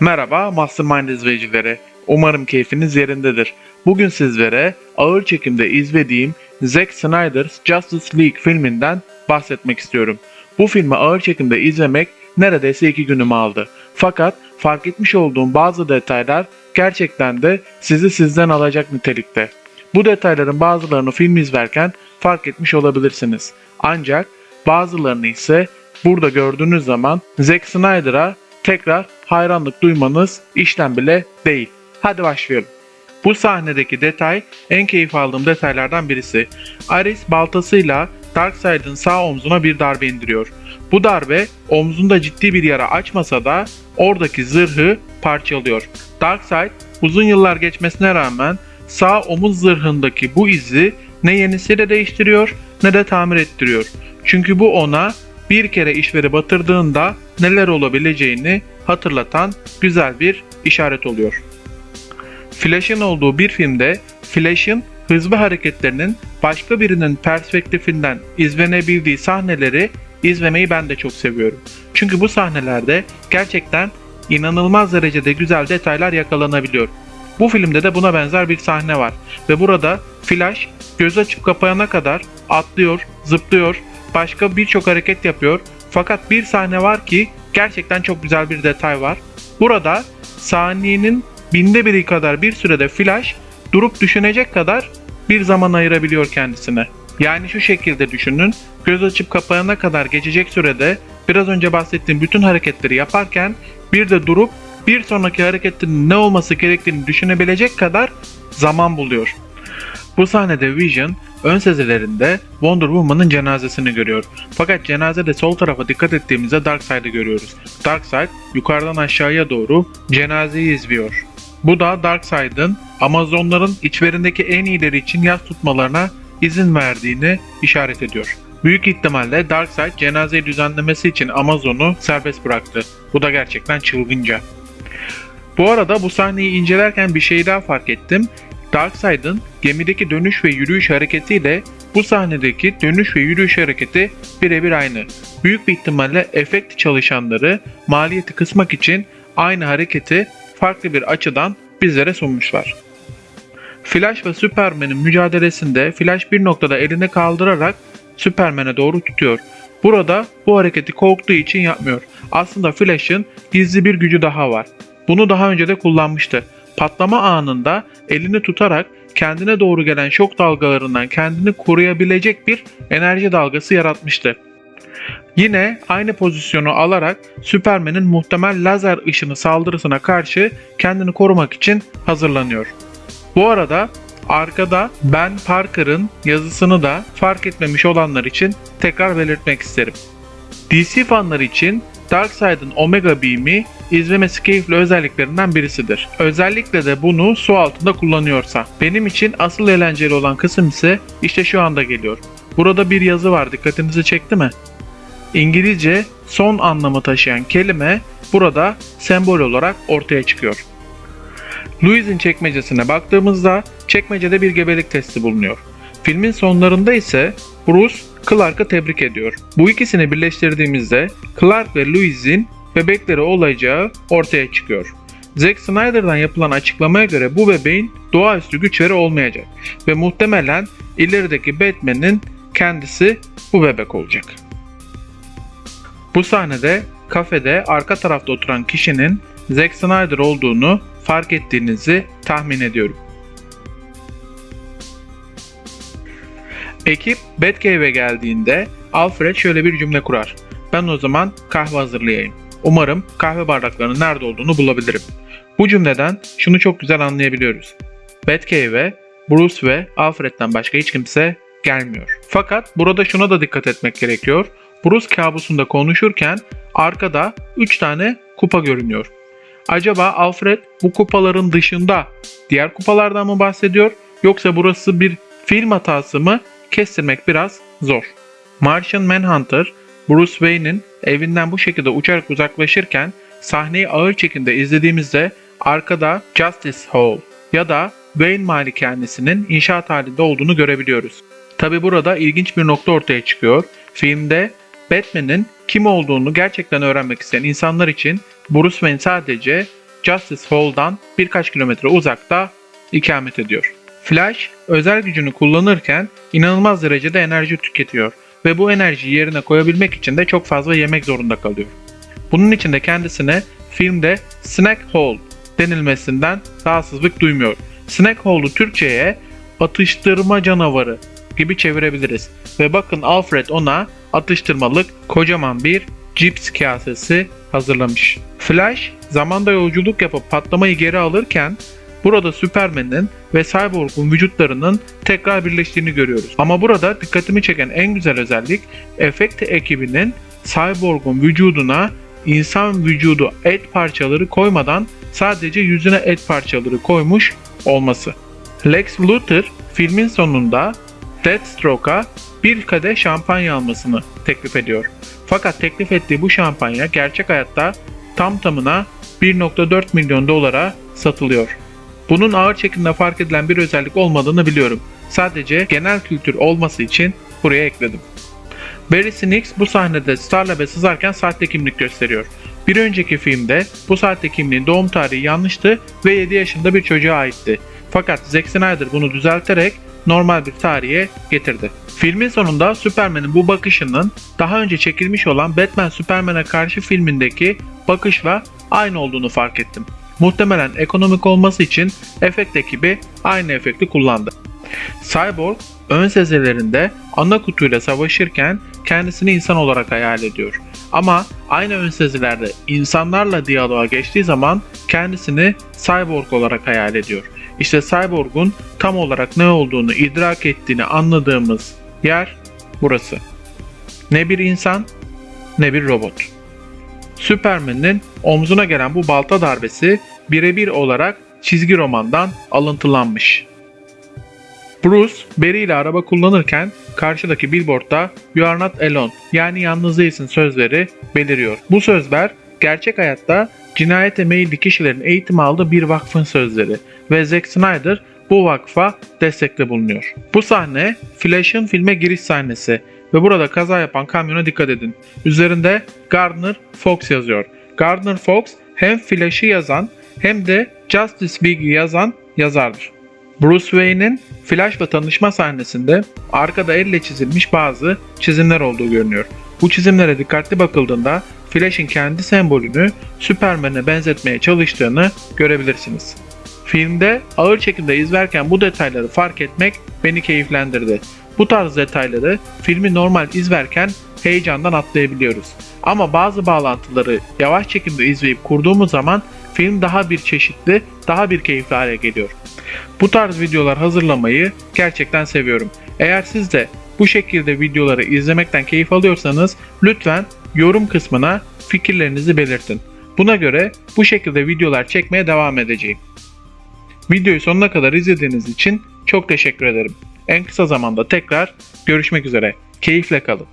Merhaba Mastermind izleyicileri. Umarım keyfiniz yerindedir. Bugün sizlere ağır çekimde izlediğim Zack Snyder's Justice League filminden bahsetmek istiyorum. Bu filmi ağır çekimde izlemek neredeyse iki günümü aldı. Fakat fark etmiş olduğum bazı detaylar gerçekten de sizi sizden alacak nitelikte. Bu detayların bazılarını film izlerken fark etmiş olabilirsiniz. Ancak bazılarını ise burada gördüğünüz zaman Zack Snyder'a tekrar hayranlık duymanız işlem bile değil. Hadi başlayalım. Bu sahnedeki detay en keyif aldığım detaylardan birisi. Ares baltasıyla Darkseid'in sağ omzuna bir darbe indiriyor. Bu darbe omzunda ciddi bir yara açmasa da oradaki zırhı parçalıyor. Darkseid uzun yıllar geçmesine rağmen sağ omuz zırhındaki bu izi ne yenisiyle değiştiriyor ne de tamir ettiriyor. Çünkü bu ona bir kere işveri batırdığında neler olabileceğini hatırlatan güzel bir işaret oluyor. Flash'ın olduğu bir filmde Flash'ın hızlı hareketlerinin başka birinin perspektifinden izlenebildiği sahneleri izlemeyi ben de çok seviyorum. Çünkü bu sahnelerde gerçekten inanılmaz derecede güzel detaylar yakalanabiliyor. Bu filmde de buna benzer bir sahne var ve burada Flash göz açıp kapayana kadar atlıyor, zıplıyor, başka birçok hareket yapıyor. Fakat bir sahne var ki gerçekten çok güzel bir detay var. Burada saniyenin binde biri kadar bir sürede Flash durup düşünecek kadar bir zaman ayırabiliyor kendisine. Yani şu şekilde düşünün. Göz açıp kapayana kadar geçecek sürede biraz önce bahsettiğim bütün hareketleri yaparken bir de durup bir sonraki hareketin ne olması gerektiğini düşünebilecek kadar zaman buluyor. Bu sahnede Vision ön sezilerinde Wonder Woman'ın cenazesini görüyor. Fakat cenazede sol tarafa dikkat ettiğimizde Darkseid'i görüyoruz. Darkseid yukarıdan aşağıya doğru cenazeyi izliyor. Bu da Darkseid'in Amazonların içlerindeki en iyileri için yas tutmalarına izin verdiğini işaret ediyor. Büyük ihtimalle Darkseid cenazeyi düzenlemesi için Amazon'u serbest bıraktı. Bu da gerçekten çılgınca. Bu arada bu sahneyi incelerken bir şey daha fark ettim. Darkseid'in gemideki dönüş ve yürüyüş hareketiyle bu sahnedeki dönüş ve yürüyüş hareketi birebir aynı. Büyük bir ihtimalle efekt çalışanları maliyeti kısmak için aynı hareketi farklı bir açıdan bizlere sunmuşlar. Flash ve Superman'in mücadelesinde Flash bir noktada elini kaldırarak Superman'e doğru tutuyor. Burada bu hareketi korktuğu için yapmıyor. Aslında Flash'ın gizli bir gücü daha var. Bunu daha önce de kullanmıştı. Patlama anında elini tutarak kendine doğru gelen şok dalgalarından kendini koruyabilecek bir enerji dalgası yaratmıştı. Yine aynı pozisyonu alarak Superman'in muhtemel lazer ışını saldırısına karşı kendini korumak için hazırlanıyor. Bu arada arkada Ben Parker'ın yazısını da fark etmemiş olanlar için tekrar belirtmek isterim. DC fanları için Darkseid'in Omega Beam'i izlemesi keyifli özelliklerinden birisidir. Özellikle de bunu su altında kullanıyorsa. Benim için asıl eğlenceli olan kısım ise işte şu anda geliyor. Burada bir yazı var dikkatinizi çekti mi? İngilizce son anlamı taşıyan kelime burada sembol olarak ortaya çıkıyor. Louis'in çekmecesine baktığımızda çekmecede bir gebelik testi bulunuyor. Filmin sonlarında ise Bruce Clark'ı tebrik ediyor. Bu ikisini birleştirdiğimizde Clark ve Louis'in bebekleri olacağı ortaya çıkıyor. Zack Snyder'dan yapılan açıklamaya göre bu bebeğin doğaüstü güçleri olmayacak ve muhtemelen ilerideki Batman'in kendisi bu bebek olacak. Bu sahnede kafede arka tarafta oturan kişinin Zack Snyder olduğunu fark ettiğinizi tahmin ediyorum. Ekip Batcave'e geldiğinde Alfred şöyle bir cümle kurar. Ben o zaman kahve hazırlayayım. Umarım kahve bardaklarının nerede olduğunu bulabilirim. Bu cümleden şunu çok güzel anlayabiliyoruz. Batcave'e Bruce ve Alfred'den başka hiç kimse gelmiyor. Fakat burada şuna da dikkat etmek gerekiyor. Bruce kabusunda konuşurken arkada 3 tane kupa görünüyor. Acaba Alfred bu kupaların dışında diğer kupalardan mı bahsediyor yoksa burası bir film hatası mı kestirmek biraz zor. Martian Manhunter, Bruce Wayne'in evinden bu şekilde uçarak uzaklaşırken sahneyi ağır çekimde izlediğimizde arkada Justice Hall ya da Wayne malikanesinin inşaat halinde olduğunu görebiliyoruz. Tabi burada ilginç bir nokta ortaya çıkıyor. Filmde Batman'in kim olduğunu gerçekten öğrenmek isteyen insanlar için Bruce Wayne sadece Justice Hall'dan birkaç kilometre uzakta ikamet ediyor. Flash özel gücünü kullanırken inanılmaz derecede enerji tüketiyor ve bu enerjiyi yerine koyabilmek için de çok fazla yemek zorunda kalıyor. Bunun için de kendisine filmde Snack Hole denilmesinden rahatsızlık duymuyor. Snack Hole'u Türkçe'ye atıştırma canavarı gibi çevirebiliriz. Ve bakın Alfred ona atıştırmalık kocaman bir cips kasesi hazırlamış. Flash zamanda yolculuk yapıp patlamayı geri alırken burada Superman'in ve Cyborg'un vücutlarının tekrar birleştiğini görüyoruz. Ama burada dikkatimi çeken en güzel özellik efekt ekibinin Cyborg'un vücuduna insan vücudu et parçaları koymadan sadece yüzüne et parçaları koymuş olması. Lex Luthor filmin sonunda Deathstroke'a bir kadeh şampanya almasını teklif ediyor. Fakat teklif ettiği bu şampanya gerçek hayatta tam tamına 1.4 milyon dolara satılıyor. Bunun ağır çekimde fark edilen bir özellik olmadığını biliyorum. Sadece genel kültür olması için buraya ekledim. Barry Snicks bu sahnede Starlab'e sızarken sahte kimlik gösteriyor. Bir önceki filmde bu sahte kimliğin doğum tarihi yanlıştı ve 7 yaşında bir çocuğa aitti. Fakat Zack Snyder bunu düzelterek normal bir tarihe getirdi. Filmin sonunda Superman'in bu bakışının daha önce çekilmiş olan Batman Superman'e karşı filmindeki bakışla aynı olduğunu fark ettim. Muhtemelen ekonomik olması için efekt ekibi aynı efekti kullandı. Cyborg ön sezelerinde ana kutuyla savaşırken kendisini insan olarak hayal ediyor. Ama aynı ön sezilerde insanlarla diyaloğa geçtiği zaman kendisini cyborg olarak hayal ediyor. İşte cyborg'un tam olarak ne olduğunu idrak ettiğini anladığımız yer burası. Ne bir insan ne bir robot. Superman'in omzuna gelen bu balta darbesi birebir olarak çizgi romandan alıntılanmış. Bruce, Barry ile araba kullanırken karşıdaki billboardda You are not alone yani yalnız değilsin sözleri beliriyor. Bu sözler gerçek hayatta cinayete meyilli kişilerin eğitim aldığı bir vakfın sözleri ve Zack Snyder bu vakfa destekte bulunuyor. Bu sahne Flash'ın filme giriş sahnesi ve burada kaza yapan kamyona dikkat edin. Üzerinde Gardner Fox yazıyor. Gardner Fox hem Flash'ı yazan hem de Justice League'i yazan yazardır. Bruce Wayne'in Flash'la tanışma sahnesinde arkada elle çizilmiş bazı çizimler olduğu görünüyor. Bu çizimlere dikkatli bakıldığında Flash'in kendi sembolünü Superman'e benzetmeye çalıştığını görebilirsiniz. Filmde ağır çekimde izlerken bu detayları fark etmek beni keyiflendirdi. Bu tarz detayları filmi normal izlerken heyecandan atlayabiliyoruz. Ama bazı bağlantıları yavaş çekimde izleyip kurduğumuz zaman film daha bir çeşitli, daha bir keyifli hale geliyor. Bu tarz videolar hazırlamayı gerçekten seviyorum. Eğer siz de bu şekilde videoları izlemekten keyif alıyorsanız lütfen yorum kısmına fikirlerinizi belirtin. Buna göre bu şekilde videolar çekmeye devam edeceğim. Videoyu sonuna kadar izlediğiniz için çok teşekkür ederim. En kısa zamanda tekrar görüşmek üzere. Keyifle kalın.